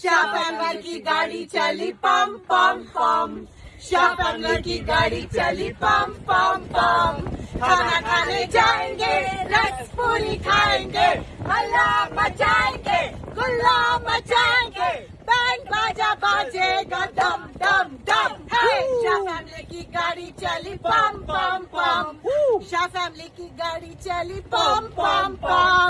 शाह की गाड़ी चली पम पम पम। शाह की गाड़ी चली पम पम पम। खाना खाने जाएँगे रस पूरी खाएँगे हल्ला मचाएँगे गुल्ला मचाएँगे। बैंड बाजा बाजेगा दम दम दम। है शाह फैमिली की गाड़ी चली पम पम पम। शाह फैमिली की गाड़ी चली पम पम पम।